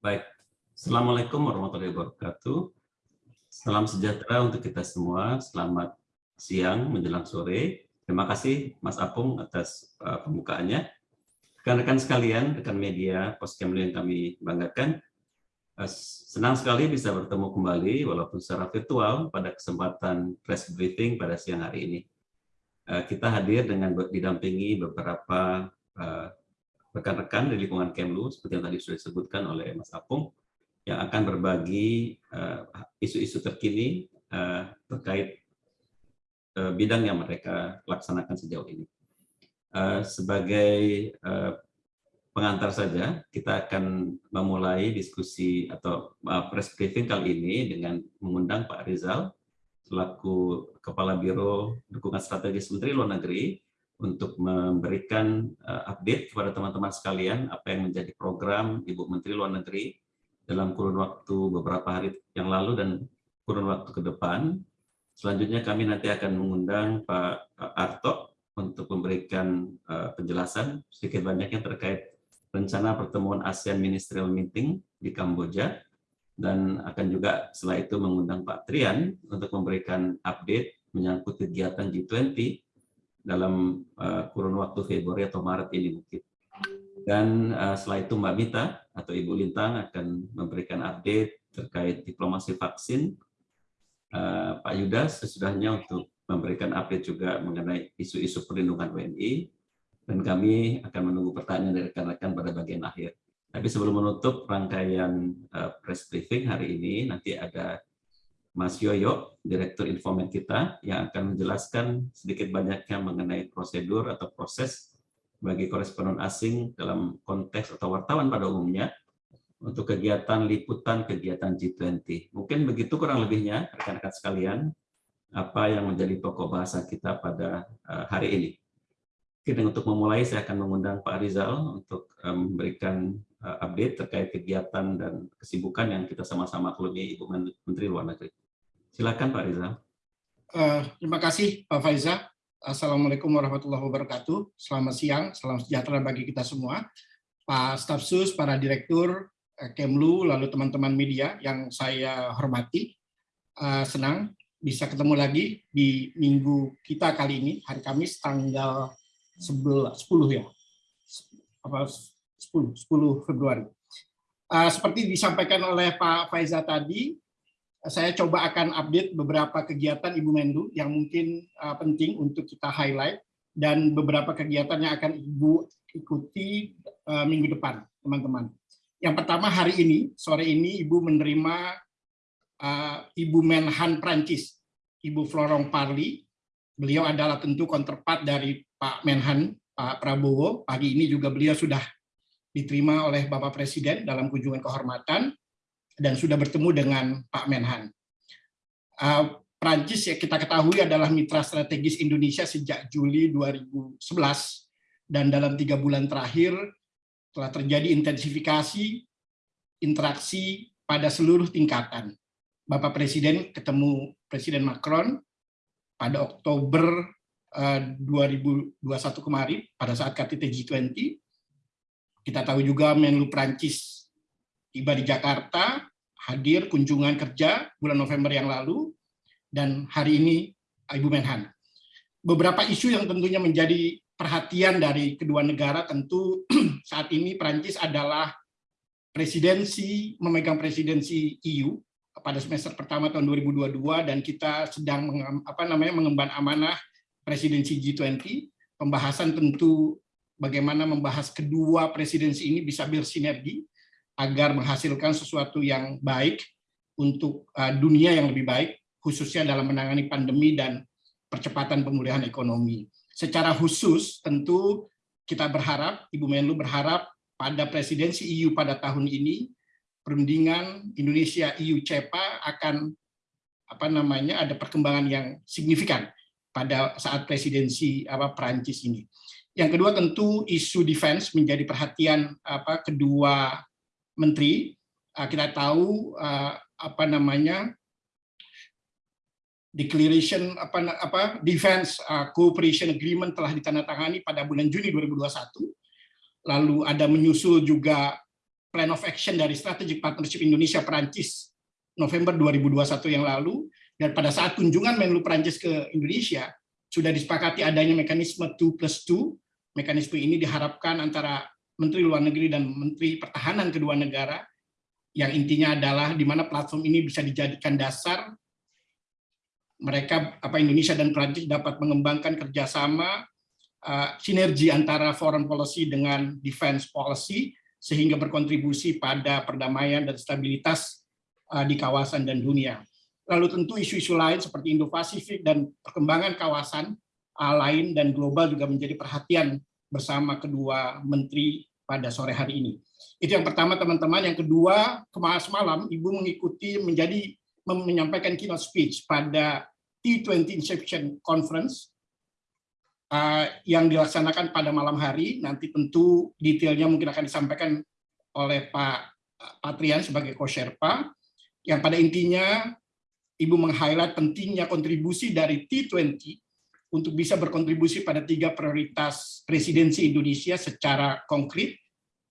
Baik, Assalamualaikum warahmatullahi wabarakatuh. Salam sejahtera untuk kita semua. Selamat siang menjelang sore. Terima kasih Mas Apung atas uh, pembukaannya. Rekan-rekan sekalian, rekan media Poskemlu yang kami banggakan, uh, senang sekali bisa bertemu kembali walaupun secara virtual pada kesempatan press briefing pada siang hari ini. Uh, kita hadir dengan didampingi beberapa rekan-rekan di lingkungan Kemlu, seperti yang tadi sudah disebutkan oleh Mas Apung, yang akan berbagi eh, isu-isu uh, terkini uh, terkait uh, bidang yang mereka laksanakan sejauh ini. Uh, sebagai uh, pengantar saja, kita akan memulai diskusi atau uh, press briefing kali ini dengan mengundang Pak Rizal, selaku Kepala Biro Dukungan Strategis Menteri Luar Negeri, untuk memberikan uh, update kepada teman-teman sekalian apa yang menjadi program Ibu Menteri Luar Negeri dalam kurun waktu beberapa hari yang lalu dan kurun waktu ke depan. Selanjutnya kami nanti akan mengundang Pak Arto untuk memberikan uh, penjelasan sedikit banyaknya terkait rencana pertemuan ASEAN Ministerial Meeting di Kamboja dan akan juga setelah itu mengundang Pak Trian untuk memberikan update menyangkut kegiatan G20 dalam uh, kurun waktu Februari atau Maret ini mungkin. Dan uh, setelah itu Mbak Mita atau Ibu Lintang akan memberikan update terkait diplomasi vaksin. Uh, Pak Yuda sesudahnya untuk memberikan update juga mengenai isu-isu perlindungan WNI. Dan kami akan menunggu pertanyaan dari rekan-rekan pada bagian akhir. Tapi sebelum menutup rangkaian uh, press briefing hari ini, nanti ada Mas Yoyo, Direktur Infomed kita, yang akan menjelaskan sedikit banyaknya mengenai prosedur atau proses bagi koresponden asing dalam konteks atau wartawan pada umumnya untuk kegiatan liputan kegiatan G20. Mungkin begitu kurang lebihnya, rekan-rekan sekalian, apa yang menjadi pokok bahasa kita pada eh, hari ini. Oke, untuk memulai saya akan mengundang Pak Rizal untuk eh, memberikan eh, update terkait kegiatan dan kesibukan yang kita sama-sama kelumi Ibu Menteri Luar Negeri. Silakan Pak Riza. Uh, terima kasih Pak Faiza. Assalamualaikum warahmatullahi wabarakatuh. Selamat siang, salam sejahtera bagi kita semua. Pak Staf Sus, para direktur, eh, Kemlu, lalu teman-teman media yang saya hormati. Uh, senang bisa ketemu lagi di minggu kita kali ini, hari Kamis tanggal 11, 10 ya, apa 10, 10 Februari. Uh, seperti disampaikan oleh Pak Faiza tadi, saya coba akan update beberapa kegiatan Ibu Menlu yang mungkin uh, penting untuk kita highlight dan beberapa kegiatan yang akan Ibu ikuti uh, minggu depan, teman-teman. Yang pertama hari ini, sore ini Ibu menerima uh, Ibu Menhan Prancis, Ibu Florong Parli. Beliau adalah tentu counterpart dari Pak Menhan, Pak Prabowo. Pagi ini juga beliau sudah diterima oleh Bapak Presiden dalam kunjungan kehormatan dan sudah bertemu dengan Pak Menhan. Uh, Prancis ya kita ketahui adalah mitra strategis Indonesia sejak Juli 2011 dan dalam tiga bulan terakhir telah terjadi intensifikasi interaksi pada seluruh tingkatan. Bapak Presiden ketemu Presiden Macron pada Oktober uh, 2021 kemarin pada saat KTT G20. Kita tahu juga Menlu Prancis tiba di Jakarta hadir kunjungan kerja bulan November yang lalu, dan hari ini Ibu Menhan. Beberapa isu yang tentunya menjadi perhatian dari kedua negara tentu saat ini Prancis adalah presidensi memegang presidensi EU pada semester pertama tahun 2022 dan kita sedang apa namanya mengemban amanah presidensi G20 pembahasan tentu bagaimana membahas kedua presidensi ini bisa bersinergi agar menghasilkan sesuatu yang baik untuk uh, dunia yang lebih baik, khususnya dalam menangani pandemi dan percepatan pemulihan ekonomi. Secara khusus, tentu kita berharap, Ibu Menlu berharap pada presidensi EU pada tahun ini, perundingan Indonesia EU CEPA akan apa namanya ada perkembangan yang signifikan pada saat presidensi apa Perancis ini. Yang kedua tentu isu defense menjadi perhatian apa kedua menteri uh, kita tahu uh, apa namanya declaration apa apa defense uh, cooperation agreement telah ditandatangani pada bulan Juni 2021 lalu ada menyusul juga Plan of Action dari Strategic Partnership Indonesia-Perancis November 2021 yang lalu, dan pada saat kunjungan Menlu Perancis ke Indonesia, sudah disepakati adanya mekanisme 2 plus 2. Mekanisme ini diharapkan antara Menteri Luar Negeri dan Menteri Pertahanan kedua negara, yang intinya adalah di mana platform ini bisa dijadikan dasar mereka apa Indonesia dan Perancis dapat mengembangkan kerjasama uh, sinergi antara foreign policy dengan defense policy sehingga berkontribusi pada perdamaian dan stabilitas uh, di kawasan dan dunia. Lalu tentu isu-isu lain seperti Indo-Pasifik dan perkembangan kawasan uh, lain dan global juga menjadi perhatian bersama kedua menteri pada sore hari ini. Itu yang pertama teman-teman. Yang kedua, kemarin malam Ibu mengikuti menjadi menyampaikan keynote speech pada T20 Inception Conference uh, yang dilaksanakan pada malam hari. Nanti tentu detailnya mungkin akan disampaikan oleh Pak Patrian sebagai co-sherpa. Yang pada intinya Ibu meng-highlight pentingnya kontribusi dari T20 untuk bisa berkontribusi pada tiga prioritas presidensi Indonesia secara konkret,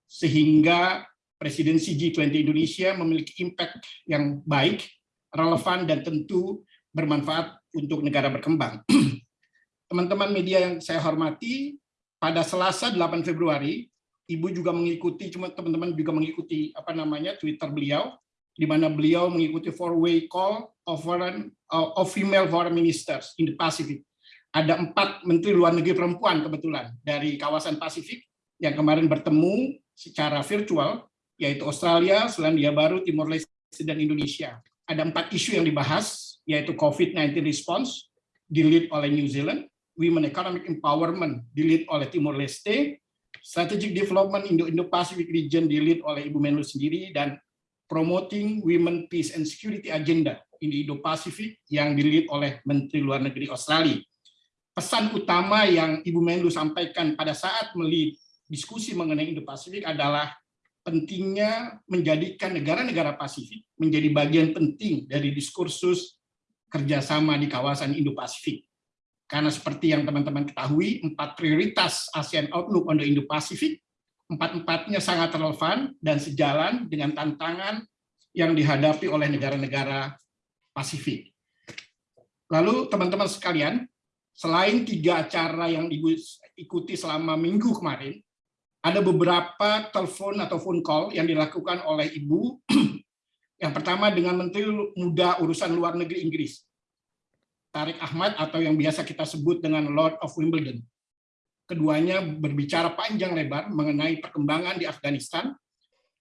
sehingga presidensi G20 Indonesia memiliki impact yang baik, relevan, dan tentu bermanfaat untuk negara berkembang. Teman-teman media yang saya hormati, pada Selasa 8 Februari, Ibu juga mengikuti, cuma teman-teman juga mengikuti apa namanya Twitter beliau, di mana beliau mengikuti four-way call of foreign of female foreign ministers in the Pacific. Ada empat menteri luar negeri perempuan kebetulan dari kawasan Pasifik yang kemarin bertemu secara virtual, yaitu Australia, Selandia Baru, Timor Leste, dan Indonesia. Ada empat isu yang dibahas, yaitu COVID-19 response, di oleh New Zealand, Women Economic Empowerment, di oleh Timor Leste, Strategic Development Indo-Indo-Pacific Region, di oleh Ibu Menlu sendiri, dan Promoting Women Peace and Security Agenda in Indo-Pacific yang di oleh Menteri Luar Negeri Australia. Pesan utama yang Ibu Menlu sampaikan pada saat melihat diskusi mengenai Indo-Pasifik adalah pentingnya menjadikan negara-negara Pasifik menjadi bagian penting dari diskursus kerjasama di kawasan Indo-Pasifik. Karena seperti yang teman-teman ketahui, empat prioritas ASEAN Outlook on the Indo-Pasifik, empat-empatnya sangat relevan dan sejalan dengan tantangan yang dihadapi oleh negara-negara Pasifik. Lalu teman-teman sekalian, selain tiga acara yang Ibu ikuti selama minggu kemarin, ada beberapa telepon atau phone call yang dilakukan oleh Ibu yang pertama dengan Menteri Muda Urusan Luar Negeri Inggris, Tarik Ahmad atau yang biasa kita sebut dengan Lord of Wimbledon. Keduanya berbicara panjang lebar mengenai perkembangan di Afghanistan.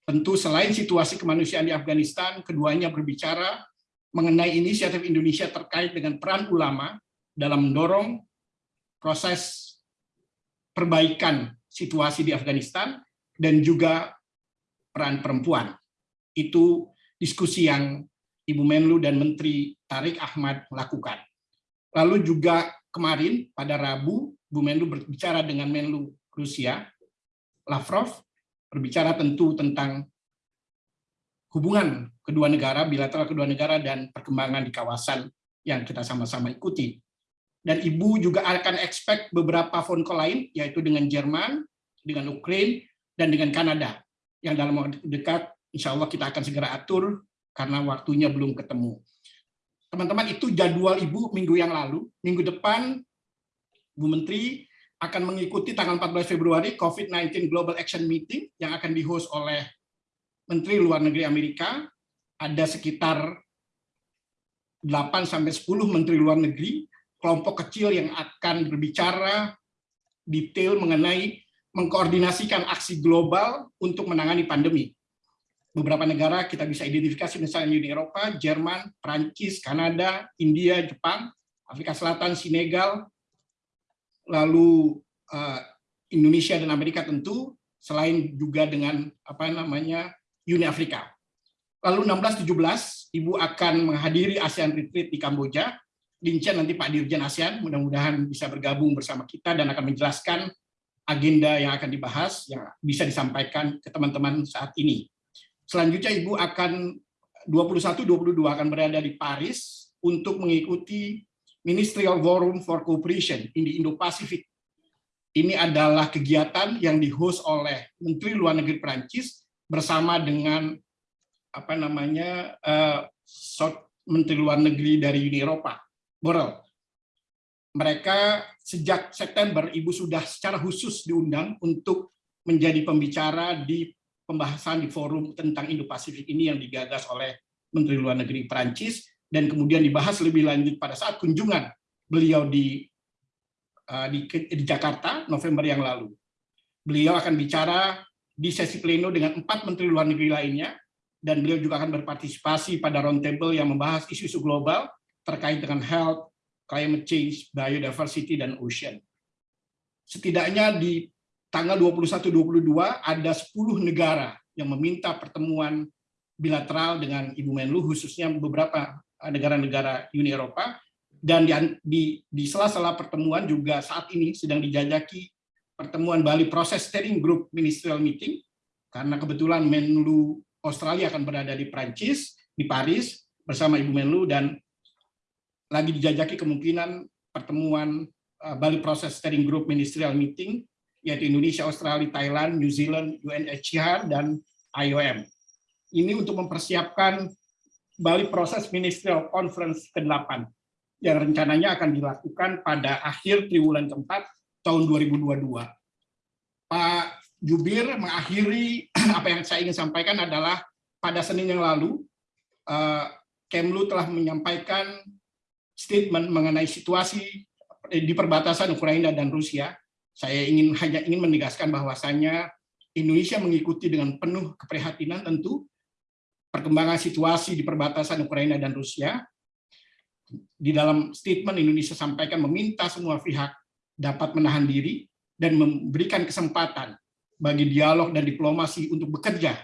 Tentu selain situasi kemanusiaan di Afghanistan, keduanya berbicara mengenai inisiatif Indonesia terkait dengan peran ulama dalam mendorong proses perbaikan situasi di Afghanistan dan juga peran perempuan. Itu diskusi yang Ibu Menlu dan Menteri Tarik Ahmad lakukan. Lalu juga kemarin pada Rabu, Bu Menlu berbicara dengan Menlu Rusia, Lavrov, berbicara tentu tentang hubungan kedua negara, bilateral kedua negara, dan perkembangan di kawasan yang kita sama-sama ikuti. Dan Ibu juga akan expect beberapa phone call lain, yaitu dengan Jerman, dengan Ukraina, dan dengan Kanada, yang dalam waktu dekat insya Allah kita akan segera atur karena waktunya belum ketemu. Teman-teman, itu jadwal Ibu minggu yang lalu. Minggu depan, Bu Menteri akan mengikuti tanggal 14 Februari COVID-19 Global Action Meeting yang akan di-host oleh Menteri Luar Negeri Amerika. Ada sekitar 8-10 Menteri Luar Negeri, kelompok kecil yang akan berbicara detail mengenai mengkoordinasikan aksi global untuk menangani pandemi beberapa negara kita bisa identifikasi misalnya Uni Eropa, Jerman, Prancis, Kanada, India, Jepang, Afrika Selatan, Senegal, lalu uh, Indonesia dan Amerika tentu, selain juga dengan apa namanya Uni Afrika. Lalu 16-17, Ibu akan menghadiri ASEAN Retreat di Kamboja. Lincen nanti Pak Dirjen ASEAN, mudah-mudahan bisa bergabung bersama kita dan akan menjelaskan agenda yang akan dibahas yang bisa disampaikan ke teman-teman saat ini. Selanjutnya Ibu akan 21-22 akan berada di Paris untuk mengikuti Ministerial Forum for Cooperation in the Indo-Pacific. Ini adalah kegiatan yang di-host oleh Menteri Luar Negeri Prancis bersama dengan apa namanya uh, Menteri Luar Negeri dari Uni Eropa, Borrell. Mereka sejak September Ibu sudah secara khusus diundang untuk menjadi pembicara di pembahasan di forum tentang Indo-Pasifik ini yang digagas oleh Menteri Luar Negeri Prancis dan kemudian dibahas lebih lanjut pada saat kunjungan beliau di uh, di, di Jakarta November yang lalu. Beliau akan bicara di sesi pleno dengan empat menteri luar negeri lainnya dan beliau juga akan berpartisipasi pada roundtable yang membahas isu-isu global terkait dengan health, climate change, biodiversity, dan ocean. Setidaknya di tanggal 21-22 ada 10 negara yang meminta pertemuan bilateral dengan Ibu Menlu, khususnya beberapa negara-negara Uni Eropa, dan di sela-sela pertemuan juga saat ini sedang dijajaki pertemuan Bali Process Steering Group Ministerial Meeting, karena kebetulan Menlu Australia akan berada di Prancis, di Paris, bersama Ibu Menlu, dan lagi dijajaki kemungkinan pertemuan uh, Bali Process Steering Group Ministerial Meeting, yaitu Indonesia, Australia, Thailand, New Zealand, UNHCR, dan IOM. Ini untuk mempersiapkan Bali Process Ministerial Conference ke-8, yang rencananya akan dilakukan pada akhir triwulan keempat tahun 2022. Pak Jubir mengakhiri apa yang saya ingin sampaikan adalah pada Senin yang lalu, eh, Kemlu telah menyampaikan statement mengenai situasi di perbatasan Ukraina dan Rusia. Saya ingin hanya ingin menegaskan bahwasannya Indonesia mengikuti dengan penuh keprihatinan tentu perkembangan situasi di perbatasan Ukraina dan Rusia. Di dalam statement Indonesia sampaikan meminta semua pihak dapat menahan diri dan memberikan kesempatan bagi dialog dan diplomasi untuk bekerja.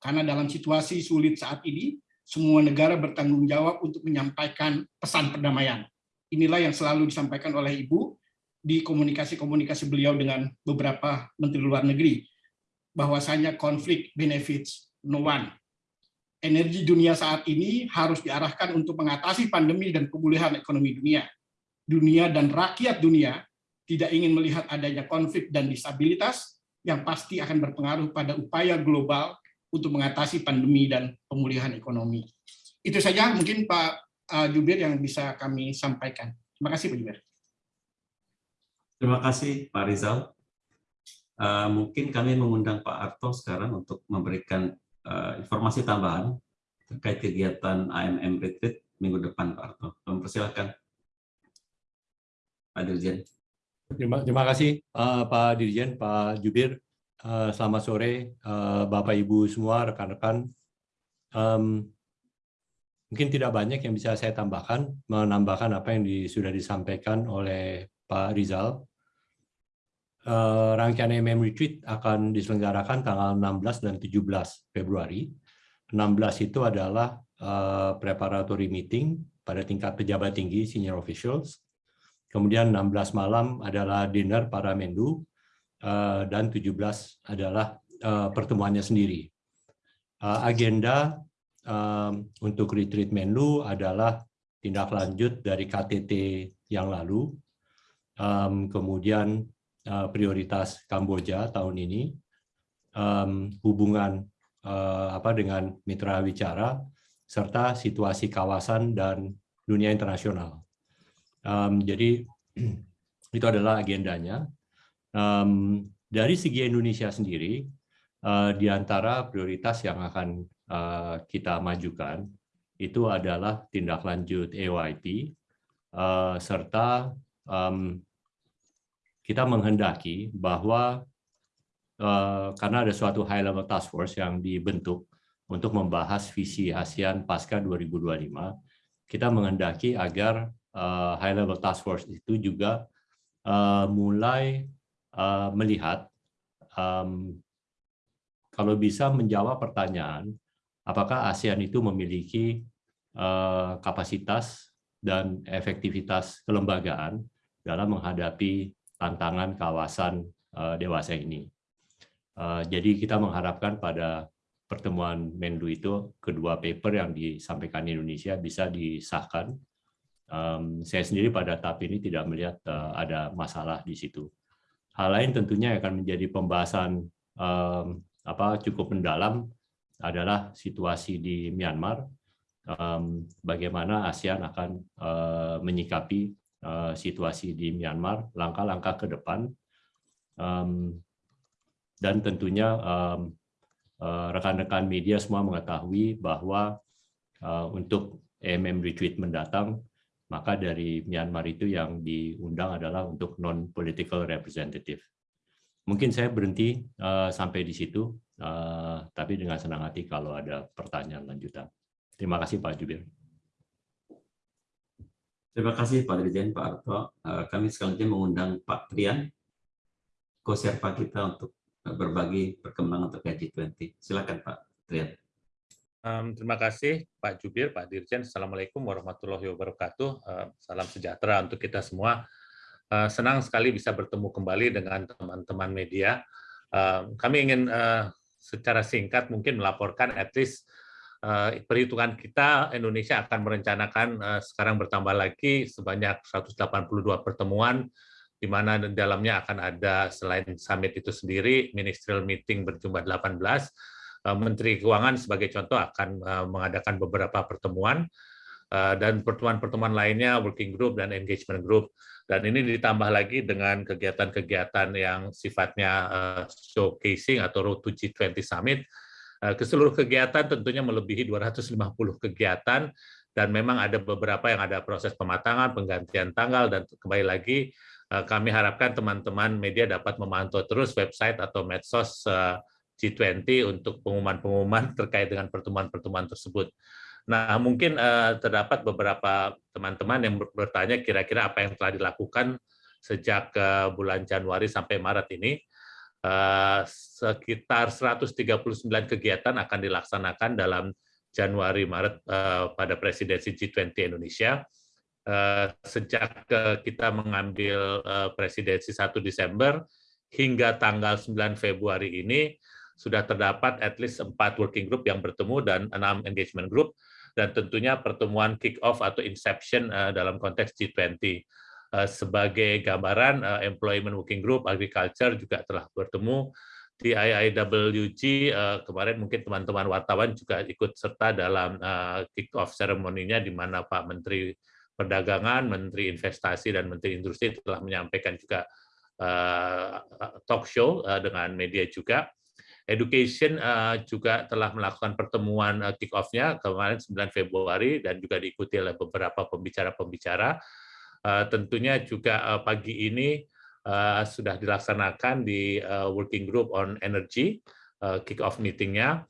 Karena dalam situasi sulit saat ini, semua negara bertanggung jawab untuk menyampaikan pesan perdamaian. Inilah yang selalu disampaikan oleh Ibu di komunikasi-komunikasi beliau dengan beberapa menteri luar negeri, bahwasanya konflik benefits no one. Energi dunia saat ini harus diarahkan untuk mengatasi pandemi dan pemulihan ekonomi dunia. Dunia dan rakyat dunia tidak ingin melihat adanya konflik dan disabilitas, yang pasti akan berpengaruh pada upaya global untuk mengatasi pandemi dan pemulihan ekonomi. Itu saja mungkin Pak uh, Jubir yang bisa kami sampaikan. Terima kasih Pak Jubir. Terima kasih Pak Rizal. Uh, mungkin kami mengundang Pak Arto sekarang untuk memberikan uh, informasi tambahan terkait kegiatan AMM Retreat minggu depan Pak Arto. Mempersilahkan Pak Dirjen. Terima, terima kasih uh, Pak Dirjen, Pak Jubir. Uh, selamat sore uh, Bapak Ibu semua, rekan-rekan. Um, mungkin tidak banyak yang bisa saya tambahkan, menambahkan apa yang di, sudah disampaikan oleh Pak Rizal. Uh, rangkaian MM Retreat akan diselenggarakan tanggal 16 dan 17 Februari. 16 itu adalah uh, preparatory meeting pada tingkat pejabat tinggi, senior officials. Kemudian 16 malam adalah dinner para Menlu, eh, dan 17 adalah eh, pertemuannya sendiri. Eh, agenda untuk retreat Menlu adalah tindak lanjut dari KTT yang lalu, kemudian prioritas Kamboja tahun ini, hubungan apa dengan mitra bicara, serta situasi kawasan dan dunia internasional. Jadi itu adalah agendanya. Um, dari segi Indonesia sendiri, uh, di antara prioritas yang akan uh, kita majukan itu adalah tindak lanjut AYP, uh, serta um, kita menghendaki bahwa uh, karena ada suatu high level task force yang dibentuk untuk membahas visi ASEAN pasca 2025, kita menghendaki agar uh, high level task force itu juga uh, mulai uh, melihat um, kalau bisa menjawab pertanyaan apakah ASEAN itu memiliki uh, kapasitas dan efektivitas kelembagaan dalam menghadapi tantangan kawasan uh, dewasa ini. Uh, jadi kita mengharapkan pada pertemuan Menlu itu kedua paper yang disampaikan Indonesia bisa disahkan um, saya sendiri pada tahap ini tidak melihat uh, ada masalah di situ. Hal lain tentunya akan menjadi pembahasan um, apa cukup mendalam adalah situasi di Myanmar, bagaimana ASEAN akan menyikapi situasi di Myanmar, langkah-langkah ke depan, dan tentunya rekan-rekan media semua mengetahui bahwa untuk AMM Retreat mendatang, maka dari Myanmar itu yang diundang adalah untuk non-political representative. Mungkin saya berhenti uh, sampai di situ, uh, tapi dengan senang hati kalau ada pertanyaan lanjutan. Terima kasih Pak Jubir. Terima kasih Pak Dirjen, Pak Arto. Uh, kami selanjutnya mengundang Pak Trian, co-serpa kita untuk berbagi perkembangan terkait G20. Silakan Pak Trian. Um, terima kasih Pak Jubir, Pak Dirjen. Assalamualaikum warahmatullahi wabarakatuh. Uh, salam sejahtera untuk kita semua. Uh, senang sekali bisa bertemu kembali dengan teman-teman media. Uh, kami ingin uh, secara singkat mungkin melaporkan at least uh, perhitungan kita Indonesia akan merencanakan uh, sekarang bertambah lagi sebanyak 182 pertemuan di mana dalamnya akan ada selain summit itu sendiri ministerial meeting berjumlah 18 Menteri Keuangan sebagai contoh akan mengadakan beberapa pertemuan dan pertemuan-pertemuan lainnya working group dan engagement group dan ini ditambah lagi dengan kegiatan-kegiatan yang sifatnya showcasing atau Road to G20 Summit. Uh, ke seluruh kegiatan tentunya melebihi 250 kegiatan dan memang ada beberapa yang ada proses pematangan, penggantian tanggal, dan kembali lagi kami harapkan teman-teman media dapat memantau terus website atau medsos G20 untuk pengumuman-pengumuman terkait dengan pertemuan-pertemuan tersebut. Nah, mungkin uh, terdapat beberapa teman-teman yang bertanya kira-kira apa yang telah dilakukan sejak uh, bulan Januari sampai Maret ini. Uh, sekitar 139 kegiatan akan dilaksanakan dalam Januari-Maret uh, pada presidensi G20 Indonesia. Uh, sejak uh, kita mengambil uh, presidensi 1 Desember hingga tanggal 9 Februari ini, sudah terdapat at least empat working group yang bertemu dan enam engagement group dan tentunya pertemuan kick-off atau inception uh, dalam konteks G20. Uh, eh, sebagai gambaran, uh, Employment Working Group Agriculture juga telah bertemu di IIWG uh, kemarin mungkin teman-teman wartawan juga ikut serta dalam uh, kick-off seremoninya di mana Pak Menteri Perdagangan, Menteri Investasi, dan Menteri Industri telah menyampaikan juga talk show dengan media juga. Education uh, juga telah melakukan pertemuan uh, kick-off-nya kemarin 9 Februari dan juga diikuti oleh beberapa pembicara-pembicara. Uh, tentunya juga pagi ini sudah dilaksanakan di Working Group on Energy, uh, kick-off meeting-nya,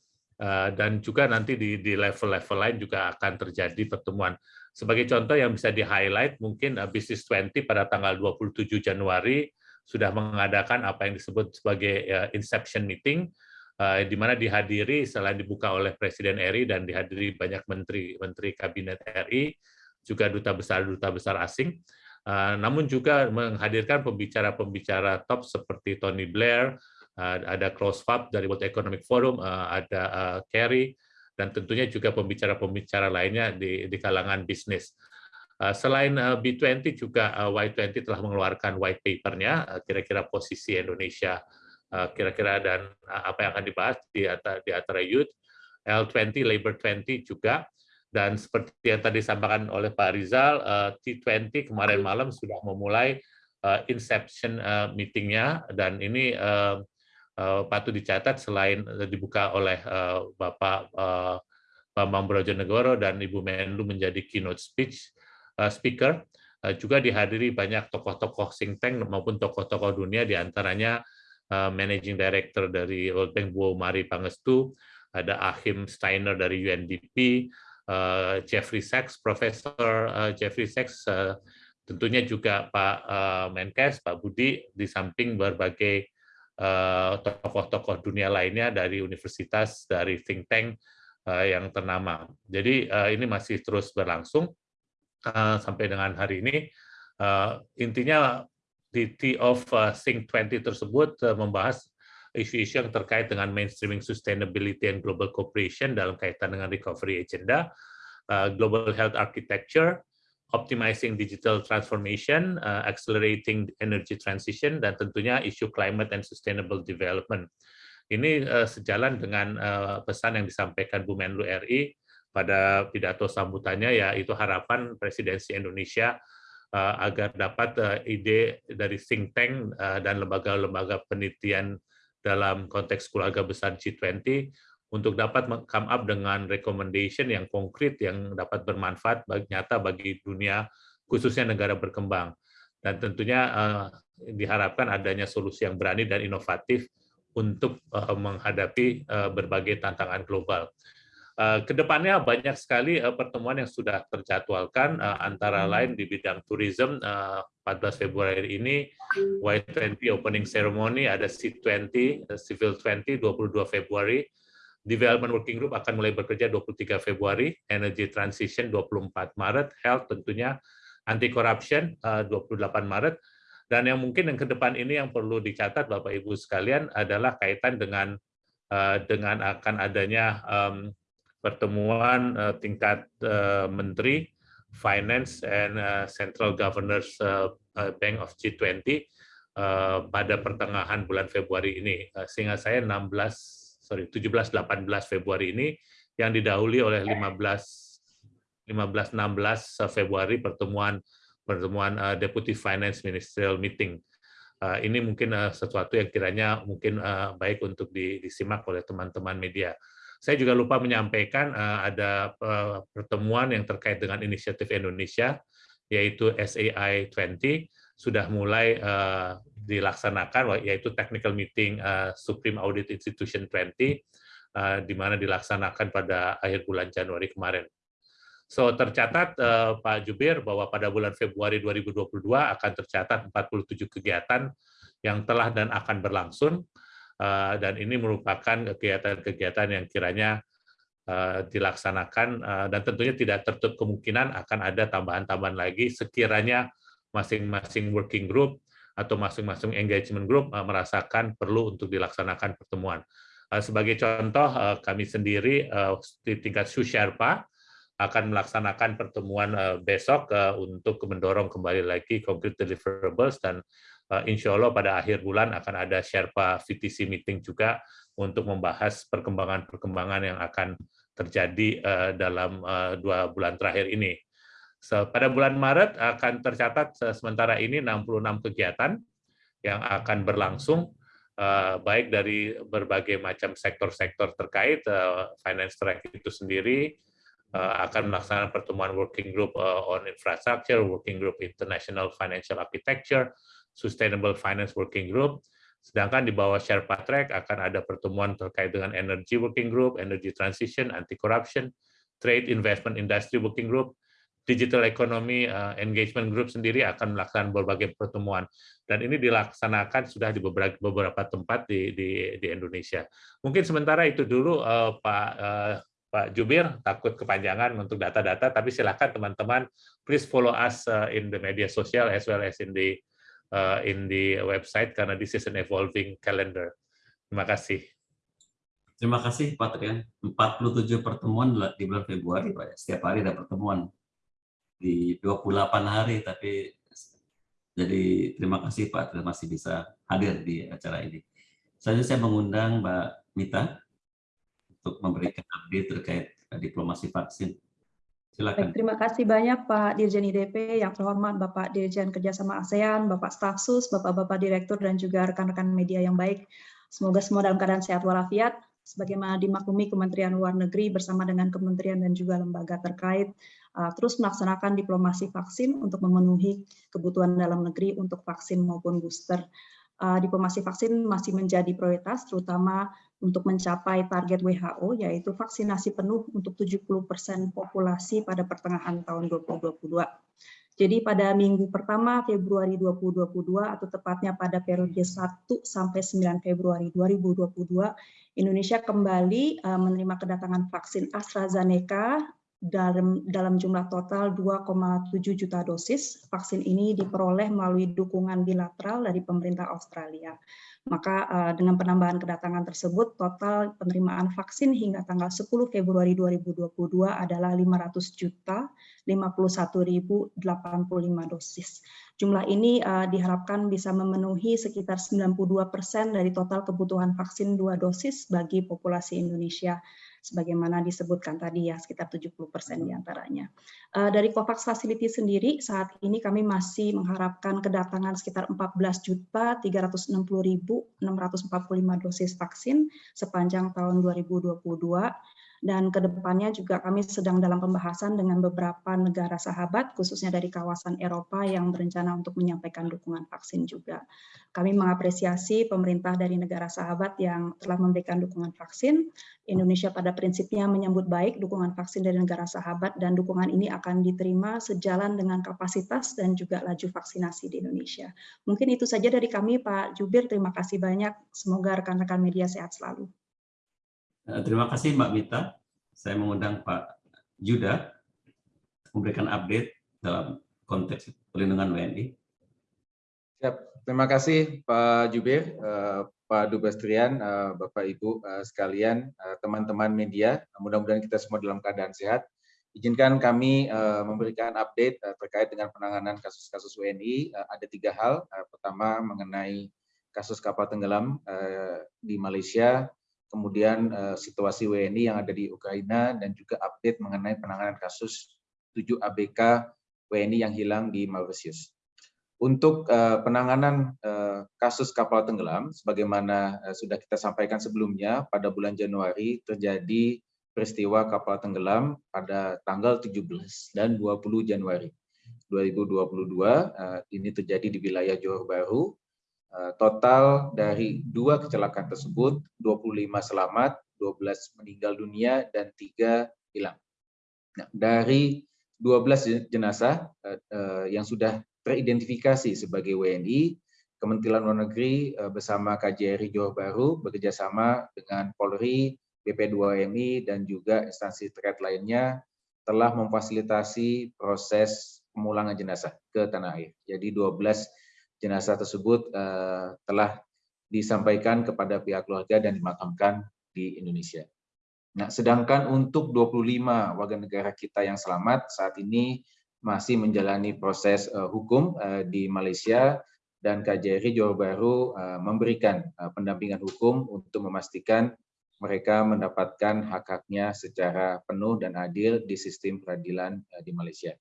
dan juga nanti di level-level lain juga akan terjadi pertemuan. Sebagai contoh yang bisa di-highlight, mungkin Business 20 pada tanggal 27 Januari sudah mengadakan apa yang disebut sebagai inception meeting, Eh, di mana dihadiri selain dibuka oleh Presiden RI dan dihadiri banyak menteri-menteri kabinet RI, juga duta besar-duta besar asing, eh, namun juga menghadirkan pembicara-pembicara top seperti Tony Blair, eh, ada Klaus Schwab dari World Economic Forum, ada Kerry, dan tentunya juga pembicara-pembicara lainnya di, di kalangan bisnis. Selain B20 juga Y20 telah mengeluarkan white paper-nya, kira-kira posisi Indonesia kira-kira dan eh, apa yang akan dibahas di antara, di antara youth, L20, Labor 20 juga, dan seperti yang tadi disampaikan oleh Pak Rizal, eh, T20 kemarin malam sudah memulai inception meetingnya, dan ini patut dicatat selain dibuka oleh Bapak Bambang Brojonegoro dan Ibu Menlu menjadi keynote speech speaker, juga dihadiri banyak tokoh-tokoh think tank maupun tokoh-tokoh dunia, di antaranya Uh, managing Director dari World Bank Bu Mari Pangestu, ada Ahim Steiner dari UNDP, uh, Jeffrey Sachs, Profesor uh, Jeffrey Sachs, tentunya juga Pak Menkes, Pak Budi, di samping berbagai tokoh-tokoh dunia lainnya dari universitas, dari think tank yang ternama. Jadi ini masih terus berlangsung sampai dengan hari ini. Intinya di T of uh, Think 20 tersebut uh, membahas isu-isu yang terkait dengan mainstreaming sustainability and global cooperation dalam kaitan dengan recovery agenda, uh, global health architecture, optimizing digital transformation, accelerating energy transition, dan tentunya isu climate and sustainable development. Ini sejalan dengan pesan yang disampaikan Bu Menlu RI pada pidato sambutannya, yaitu harapan presidensi Indonesia agar dapat ide dari think tank dan lembaga-lembaga penelitian dalam konteks keluarga besar G20 untuk dapat come up dengan recommendation yang konkret yang dapat bermanfaat bagi, nyata bagi dunia khususnya negara berkembang dan tentunya uh, diharapkan adanya solusi yang berani dan inovatif untuk uh, menghadapi uh, berbagai tantangan global. Uh, ke depannya banyak sekali uh, pertemuan yang sudah terjadwalkan uh, antara lain di bidang tourism uh, 14 Februari ini Y20 opening ceremony ada C20 Civil 20 22 Februari. Development Working Group akan mulai bekerja 23 Februari, Energy Transition 24 Maret, Health tentunya Anti Corruption 28 Maret, dan yang mungkin yang ke depan ini yang perlu dicatat Bapak Ibu sekalian adalah kaitan dengan dengan akan adanya pertemuan tingkat menteri Finance and Central Governors Bank of G20 pada pertengahan bulan Februari ini. Sehingga saya 16 sorry 17-18 Februari ini yang didahului oleh 15 15 16 Februari pertemuan pertemuan uh, Deputy Finance Ministerial Meeting. Uh, ini mungkin uh, sesuatu yang kiranya mungkin uh, baik untuk disimak oleh teman-teman media. Saya juga lupa menyampaikan uh, ada uh, pertemuan yang terkait dengan inisiatif Indonesia yaitu SAI 20 sudah mulai uh, dilaksanakan yaitu technical meeting Supreme Audit Institution 20 uh, di mana dilaksanakan pada akhir bulan Januari kemarin. So tercatat Pak Jubir bahwa pada bulan Februari 2022 akan tercatat 47 kegiatan yang telah dan akan berlangsung dan ini merupakan kegiatan-kegiatan yang kiranya uh, dilaksanakan uh, dan tentunya tidak tertutup kemungkinan akan ada tambahan-tambahan lagi sekiranya masing-masing working group atau masing-masing engagement group merasakan perlu untuk dilaksanakan pertemuan. Sebagai contoh, kami sendiri di tingkat Susherpa akan melaksanakan pertemuan besok untuk mendorong kembali lagi concrete deliverables dan insya Allah pada akhir bulan akan ada Sherpa VTC meeting juga untuk membahas perkembangan-perkembangan yang akan terjadi dalam dua bulan terakhir ini. So, pada bulan Maret akan tercatat sementara ini 66 kegiatan yang akan berlangsung baik dari berbagai macam sektor-sektor terkait finance track itu sendiri akan melaksanakan pertemuan working group on infrastructure, working group international financial architecture, sustainable finance working group. Sedangkan di bawah Sherpa Track akan ada pertemuan terkait dengan energy working group, energy transition, anti corruption, trade investment industry working group, Digital Economy uh, Engagement Group sendiri akan melaksanakan berbagai pertemuan dan ini dilaksanakan sudah di beberapa, beberapa tempat di, di, di Indonesia. Mungkin sementara itu dulu uh, Pak uh, Pak Jubir takut kepanjangan untuk data-data, tapi silakan teman-teman please follow us in the media sosial as well as in the uh, in the website karena this is an evolving calendar. Terima kasih. Terima kasih Pak Trian. 47 pertemuan di bulan Februari Pak. Ya. Setiap hari ada pertemuan di 28 hari, tapi jadi terima kasih Pak terima masih bisa hadir di acara ini. Selanjutnya saya mengundang Mbak Mita untuk memberikan update terkait diplomasi vaksin. Silakan. Baik, terima kasih banyak Pak Dirjen IDP, yang terhormat Bapak Dirjen Kerjasama ASEAN, Bapak Stafsus, Bapak-Bapak Direktur, dan juga rekan-rekan media yang baik. Semoga semua dalam keadaan sehat walafiat, sebagaimana dimaklumi Kementerian Luar Negeri bersama dengan kementerian dan juga lembaga terkait Uh, terus melaksanakan diplomasi vaksin untuk memenuhi kebutuhan dalam negeri untuk vaksin maupun booster. Uh, diplomasi vaksin masih menjadi prioritas, terutama untuk mencapai target WHO, yaitu vaksinasi penuh untuk 70% populasi pada pertengahan tahun 2022. Jadi pada minggu pertama Februari 2022 atau tepatnya pada periode 1 sampai 9 Februari 2022, Indonesia kembali uh, menerima kedatangan vaksin AstraZeneca dalam, dalam jumlah total 2,7 juta dosis. Vaksin ini diperoleh melalui dukungan bilateral dari pemerintah Australia. Maka uh, dengan penambahan kedatangan tersebut, total penerimaan vaksin hingga tanggal 10 Februari 2022 adalah 500 juta 51.085 dosis. Jumlah ini uh, diharapkan bisa memenuhi sekitar 92 persen dari total kebutuhan vaksin dua dosis bagi populasi Indonesia sebagaimana disebutkan tadi ya sekitar 70% di antaranya. Uh, dari COVAX Facility sendiri saat ini kami masih mengharapkan kedatangan sekitar 14.360.645 dosis vaksin sepanjang tahun 2022 dan ke depannya juga kami sedang dalam pembahasan dengan beberapa negara sahabat, khususnya dari kawasan Eropa yang berencana untuk menyampaikan dukungan vaksin juga. Kami mengapresiasi pemerintah dari negara sahabat yang telah memberikan dukungan vaksin. Indonesia pada prinsipnya menyambut baik dukungan vaksin dari negara sahabat dan dukungan ini akan diterima sejalan dengan kapasitas dan juga laju vaksinasi di Indonesia. Mungkin itu saja dari kami Pak Jubir, terima kasih banyak. Semoga rekan-rekan media sehat selalu. Eh, terima kasih Mbak Mita. Saya mengundang Pak Juda memberikan update dalam konteks perlindungan WNI. Siap. Terima kasih Pak Jubir, eh, Pak Dubes Trian, eh, Bapak Ibu sekalian, teman-teman media. Mudah-mudahan kita semua dalam keadaan sehat. Izinkan kami memberikan update terkait dengan penanganan kasus-kasus WNI. Ada tiga hal. Pertama mengenai kasus kapal tenggelam di Malaysia, kemudian uh, situasi WNI yang ada di Ukraina, dan juga update mengenai penanganan kasus 7 ABK WNI yang hilang di Mauritius. Untuk uh, penanganan uh, kasus kapal tenggelam, sebagaimana uh, sudah kita sampaikan sebelumnya, pada bulan Januari terjadi peristiwa kapal tenggelam pada tanggal 17 dan 20 Januari 2022. Uh, ini terjadi di wilayah Johor Bahru, total dari dua kecelakaan tersebut, 25 selamat, 12 meninggal dunia, dan tiga hilang. Nah, dari 12 jenazah eh, eh, yang sudah teridentifikasi sebagai WNI, Kementerian Luar Negeri bersama KJRI Johor Bahru bekerjasama dengan Polri, BP2MI, dan juga instansi terkait lainnya telah memfasilitasi proses pemulangan jenazah ke tanah air. Jadi 12 jenazah tersebut uh, telah disampaikan kepada pihak keluarga dan dimakamkan di Indonesia. Nah, sedangkan untuk 25 warga negara kita yang selamat saat ini masih menjalani proses uh, hukum uh, di Malaysia dan KJRI Johor Bahru uh, memberikan uh, pendampingan hukum untuk memastikan mereka mendapatkan hak-haknya secara penuh dan adil di sistem peradilan uh, di Malaysia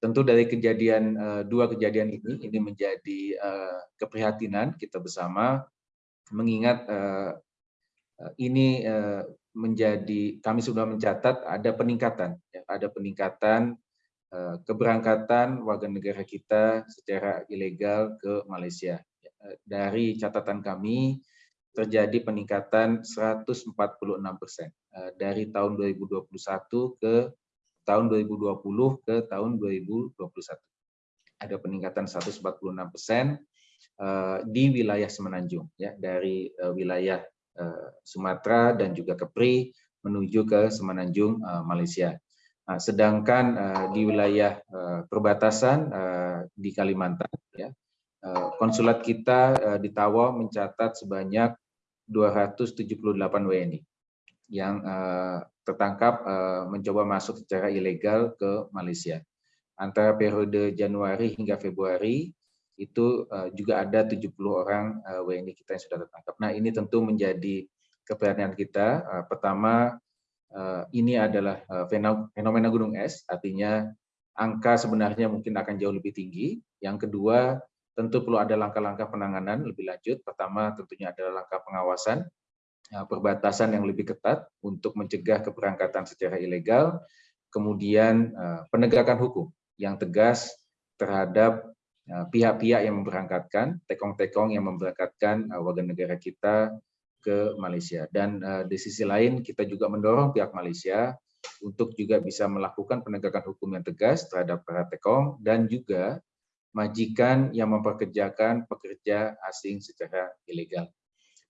tentu dari kejadian uh, dua kejadian ini ini menjadi uh, keprihatinan kita bersama mengingat uh, ini menjadi kami sudah mencatat ada peningkatan ya, ada peningkatan keberangkatan warga negara kita secara ilegal ke Malaysia. Dari catatan kami terjadi peningkatan 146 persen dari tahun 2021 ke tahun 2020 ke tahun 2021. Ada peningkatan 146 persen eh, di wilayah Semenanjung, ya dari eh, wilayah eh, Sumatera dan juga Kepri menuju ke Semenanjung Malaysia. Nah, sedangkan di wilayah perbatasan di Kalimantan, ya konsulat kita di Tawa mencatat sebanyak 278 WNI yang tertangkap uh, mencoba masuk secara ilegal ke Malaysia. Antara periode Januari hingga Februari itu uh, juga ada 70 orang eh, WNI kita yang sudah tertangkap. Nah, ini tentu menjadi keperhatian kita. Pertama, ini adalah fenomena gunung es, artinya angka sebenarnya mungkin akan jauh lebih tinggi. Yang kedua, tentu perlu ada langkah-langkah penanganan lebih lanjut. Pertama, tentunya adalah langkah pengawasan perbatasan yang lebih ketat untuk mencegah keberangkatan secara ilegal, kemudian eh, penegakan hukum yang tegas terhadap eh, pihak-pihak yang memberangkatkan, tekong-tekong yang memberangkatkan eh, warga negara kita ke Malaysia. Dan di sisi lain kita juga mendorong pihak Malaysia untuk juga bisa melakukan penegakan hukum yang tegas terhadap para tekong dan juga majikan yang memperkerjakan pekerja asing secara ilegal.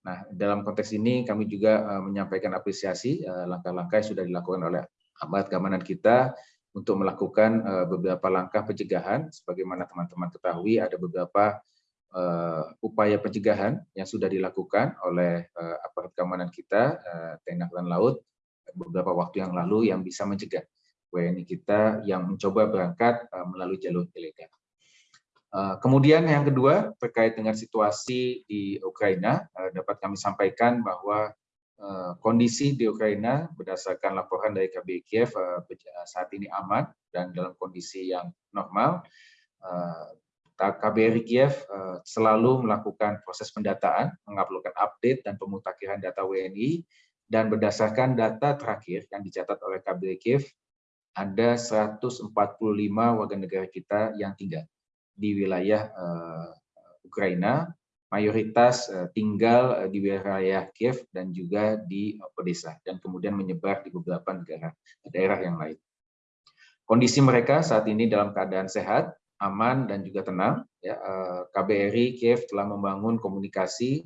Nah, dalam konteks ini kami juga uh, menyampaikan apresiasi eh, langkah-langkah uh, yang sudah dilakukan oleh aparat keamanan kita untuk melakukan uh, beberapa langkah pencegahan. Sebagaimana teman-teman ketahui, ada beberapa upaya pencegahan yang sudah dilakukan oleh aparat keamanan kita, TNI Angkatan Laut, beberapa waktu yang lalu yang bisa mencegah WNI kita yang mencoba berangkat melalui jalur ilegal. Kemudian yang kedua terkait dengan situasi di Ukraina dapat kami sampaikan bahwa kondisi di Ukraina berdasarkan laporan dari KBRI Kiev saat ini aman dan dalam kondisi yang normal. KBRI Kiev eh, selalu melakukan proses pendataan, menguploadkan update dan pemutakhiran data WNI, dan berdasarkan data terakhir yang dicatat oleh KBRI Kiev, ada 145 warga negara kita yang tinggal di wilayah uh, Ukraina, mayoritas uh, tinggal uh, di wilayah Kiev dan juga di Odessa, dan kemudian menyebar di beberapa negara daerah yang lain. Kondisi mereka saat ini dalam keadaan sehat, aman dan juga tenang. Ya, eh, KBRI Kiev telah membangun komunikasi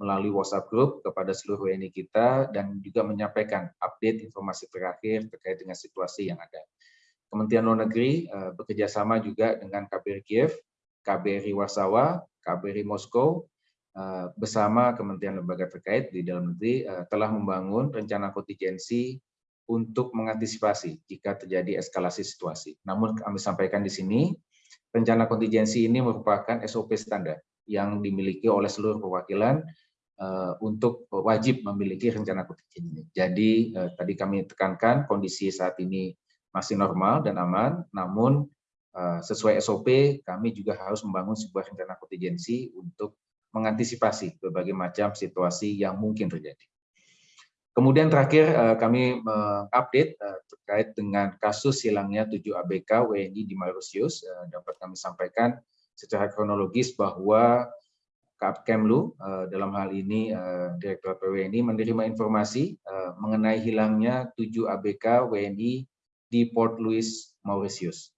melalui WhatsApp Group kepada seluruh WNI kita dan juga menyampaikan update informasi terakhir terkait dengan situasi yang ada. Kementerian Luar Negeri eh, bekerja sama juga dengan KBRI Kiev, KBRI Warsawa, KBRI Moskow, eh, bersama kementerian lembaga terkait di dalam negeri telah membangun rencana kontingensi untuk mengantisipasi jika terjadi eskalasi situasi. Namun kami sampaikan di sini, rencana kontingensi ini merupakan SOP standar yang dimiliki oleh seluruh perwakilan untuk wajib memiliki rencana kontingensi. Jadi tadi kami tekankan kondisi saat ini masih normal dan aman, namun uh, sesuai SOP kami juga harus membangun sebuah rencana kontingensi untuk mengantisipasi berbagai macam situasi yang mungkin terjadi. Kemudian terakhir eh, kami mengupdate eh, terkait dengan kasus hilangnya 7 ABK WNI di Mauritius. Eh, dapat kami sampaikan secara kronologis bahwa Kemlu dalam hal ini Direktur PWNI menerima informasi mengenai hilangnya 7 ABK WNI di Port Louis, Mauritius.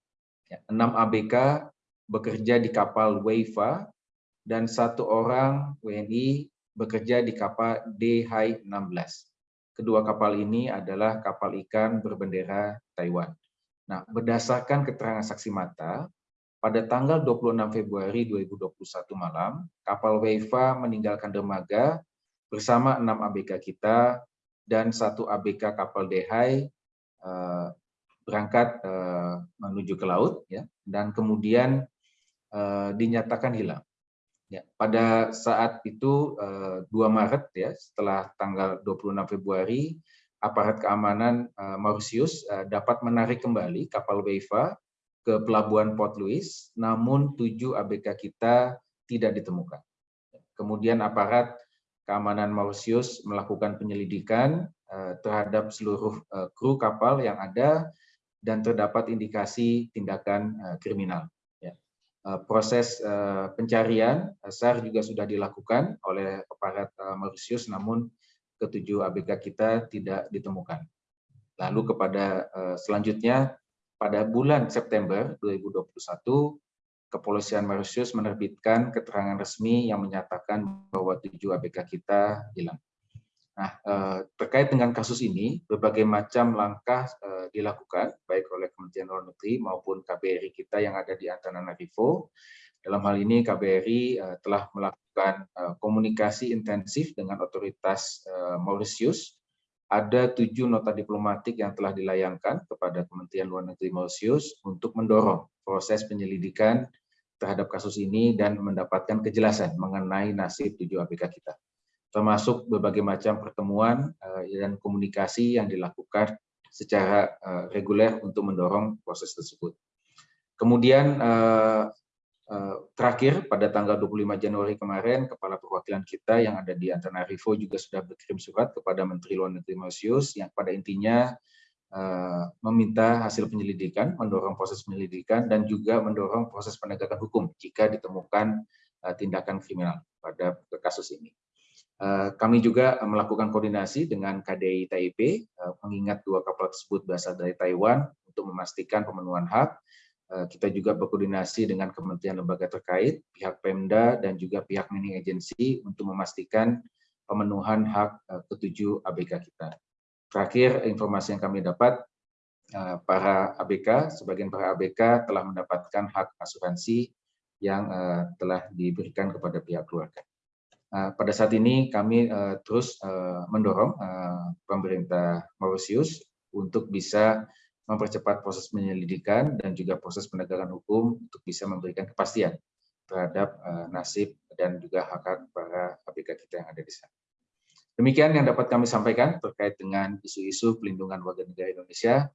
6 ya, ABK bekerja di kapal Waifa dan satu orang WNI bekerja di kapal DH-16. Kedua kapal ini adalah kapal ikan berbendera Taiwan. Nah, berdasarkan keterangan saksi mata, pada tanggal 26 Februari 2021 malam, kapal Weifa meninggalkan dermaga bersama enam ABK kita dan satu ABK kapal Dehai eh, berangkat eh, menuju ke laut, ya, dan kemudian eh, dinyatakan hilang. Ya, pada saat itu 2 eh, Maret ya, setelah tanggal 26 Februari, aparat keamanan eh, Mauritius eh, dapat menarik kembali kapal Weifa ke pelabuhan Port Louis, namun tujuh ABK kita tidak ditemukan. Kemudian aparat keamanan Mauritius melakukan penyelidikan terhadap seluruh kru kapal yang ada dan terdapat indikasi tindakan kriminal. Eh, proses eh, pencarian eh, SAR juga sudah dilakukan oleh aparat Mauritius, namun ketujuh ABK kita tidak ditemukan. Lalu kepada selanjutnya, pada bulan September 2021, Kepolisian Mauritius menerbitkan keterangan resmi yang menyatakan bahwa tujuh ABK kita hilang. Nah, eh, terkait dengan kasus ini, berbagai macam langkah eh, dilakukan, baik oleh Kementerian Luar Negeri maupun KBRI kita yang ada di Antananarivo. Dalam hal ini, KBRI eh, telah melakukan komunikasi intensif dengan otoritas Mauritius. Ada tujuh nota diplomatik yang telah dilayangkan kepada Kementerian Luar Negeri Mauritius untuk mendorong proses penyelidikan terhadap kasus ini dan mendapatkan kejelasan mengenai nasib tujuh ABK kita termasuk berbagai macam pertemuan eh, dan komunikasi yang dilakukan secara eh, reguler untuk mendorong proses tersebut. Kemudian eh, terakhir pada tanggal 25 Januari kemarin, Kepala Perwakilan kita yang ada di Antananarivo juga sudah berkirim surat kepada Menteri Luar Negeri Mauritius yang pada intinya meminta hasil penyelidikan, mendorong proses penyelidikan, dan juga mendorong proses penegakan hukum jika ditemukan tindakan kriminal pada kasus ini. Eh, kami juga melakukan koordinasi dengan KDI Taipei, eh, mengingat dua kapal tersebut berasal dari Taiwan untuk memastikan pemenuhan hak. Eh, kita juga berkoordinasi dengan kementerian lembaga terkait, pihak Pemda, dan juga pihak mining agency untuk memastikan pemenuhan hak ketujuh ABK kita. Terakhir, informasi yang kami dapat, para ABK, sebagian para ABK telah mendapatkan hak asuransi yang eh, telah diberikan kepada pihak keluarga. Eh, pada saat ini kami eh, terus eh, mendorong pemerintah Mauritius untuk bisa mempercepat proses penyelidikan dan juga proses penegakan hukum untuk bisa memberikan kepastian terhadap nasib dan juga hak-hak para ABK kita yang ada di sana. Demikian yang dapat kami sampaikan terkait dengan isu-isu pelindungan warga negara Indonesia.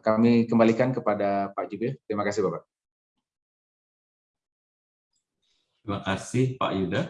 Kami kembalikan kepada Pak Jubir. Terima kasih Bapak. Terima kasih Pak Yuda.